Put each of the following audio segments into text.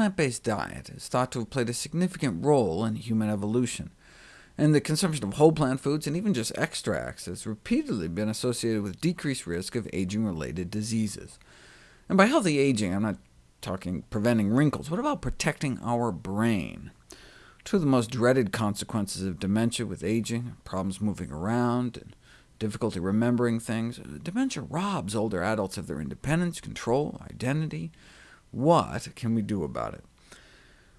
plant-based diet is thought to have played a significant role in human evolution, and the consumption of whole plant foods and even just extracts has repeatedly been associated with decreased risk of aging-related diseases. And by healthy aging, I'm not talking preventing wrinkles. What about protecting our brain? Two of the most dreaded consequences of dementia with aging, problems moving around, and difficulty remembering things. Dementia robs older adults of their independence, control, identity. What can we do about it?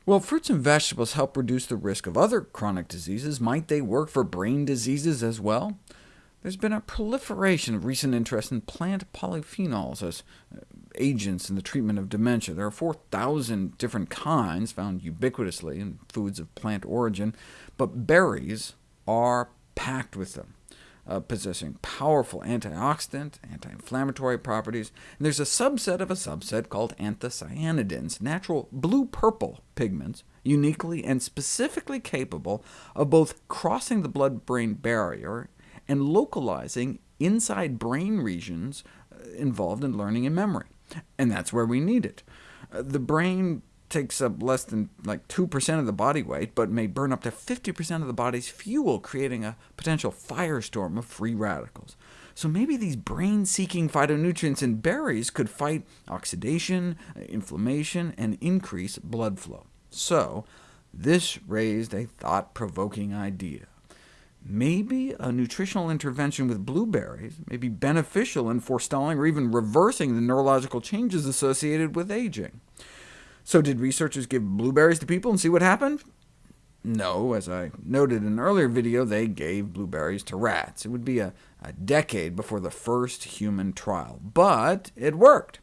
Well, fruits and vegetables help reduce the risk of other chronic diseases. Might they work for brain diseases as well? There's been a proliferation of recent interest in plant polyphenols as uh, agents in the treatment of dementia. There are 4,000 different kinds found ubiquitously in foods of plant origin, but berries are packed with them uh, possessing powerful antioxidant, anti-inflammatory properties, and there's a subset of a subset called anthocyanidins, natural blue-purple pigments, uniquely and specifically capable of both crossing the blood-brain barrier and localizing inside brain regions uh, involved in learning and memory. And that's where we need it. Uh, the brain takes up less than like 2% of the body weight, but may burn up to 50% of the body's fuel, creating a potential firestorm of free radicals. So maybe these brain-seeking phytonutrients in berries could fight oxidation, inflammation, and increase blood flow. So this raised a thought-provoking idea. Maybe a nutritional intervention with blueberries may be beneficial in forestalling or even reversing the neurological changes associated with aging. So did researchers give blueberries to people and see what happened? No, as I noted in an earlier video, they gave blueberries to rats. It would be a, a decade before the first human trial, but it worked.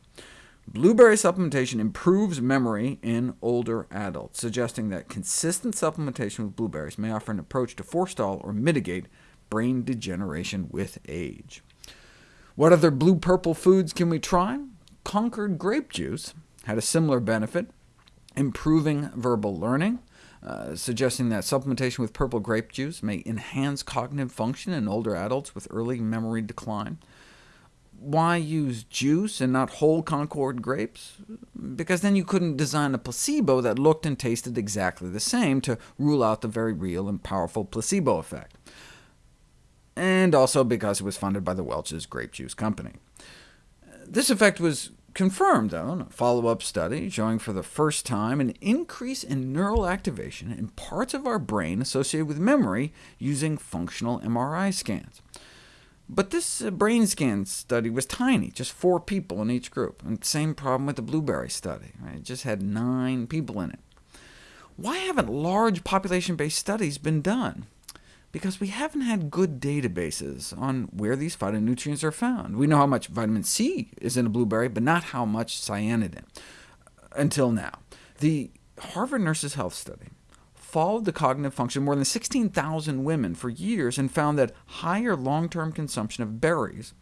Blueberry supplementation improves memory in older adults, suggesting that consistent supplementation with blueberries may offer an approach to forestall or mitigate brain degeneration with age. What other blue-purple foods can we try? Concord grape juice had a similar benefit, improving verbal learning, uh, suggesting that supplementation with purple grape juice may enhance cognitive function in older adults with early memory decline. Why use juice and not whole Concord grapes? Because then you couldn't design a placebo that looked and tasted exactly the same to rule out the very real and powerful placebo effect. And also because it was funded by the Welch's Grape Juice Company. This effect was confirmed, though, in a follow-up study showing for the first time an increase in neural activation in parts of our brain associated with memory using functional MRI scans. But this uh, brain scan study was tiny, just four people in each group, and same problem with the blueberry study. Right? It just had nine people in it. Why haven't large population-based studies been done? Because we haven't had good databases on where these phytonutrients are found. We know how much vitamin C is in a blueberry, but not how much cyanidin, uh, until now. The Harvard Nurses Health Study followed the cognitive function of more than 16,000 women for years and found that higher long-term consumption of berries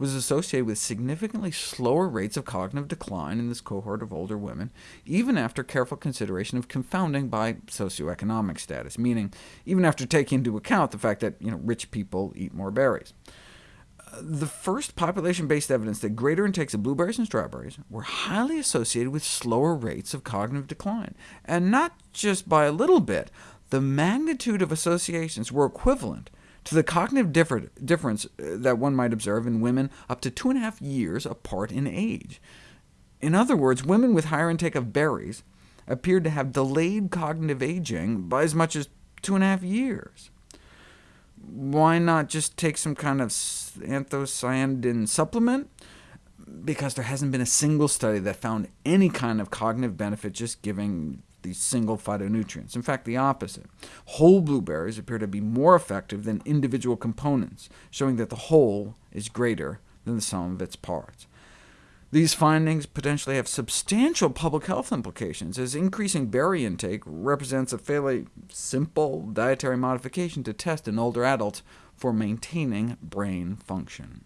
was associated with significantly slower rates of cognitive decline in this cohort of older women, even after careful consideration of confounding by socioeconomic status, meaning even after taking into account the fact that you know, rich people eat more berries. Uh, the first population-based evidence that greater intakes of blueberries and strawberries were highly associated with slower rates of cognitive decline, and not just by a little bit. The magnitude of associations were equivalent to the cognitive differ difference uh, that one might observe in women up to two and a half years apart in age. In other words, women with higher intake of berries appeared to have delayed cognitive aging by as much as two and a half years. Why not just take some kind of anthocyanidin supplement? Because there hasn't been a single study that found any kind of cognitive benefit just giving these single phytonutrients. In fact, the opposite. Whole blueberries appear to be more effective than individual components, showing that the whole is greater than the sum of its parts. These findings potentially have substantial public health implications, as increasing berry intake represents a fairly simple dietary modification to test in older adults for maintaining brain function.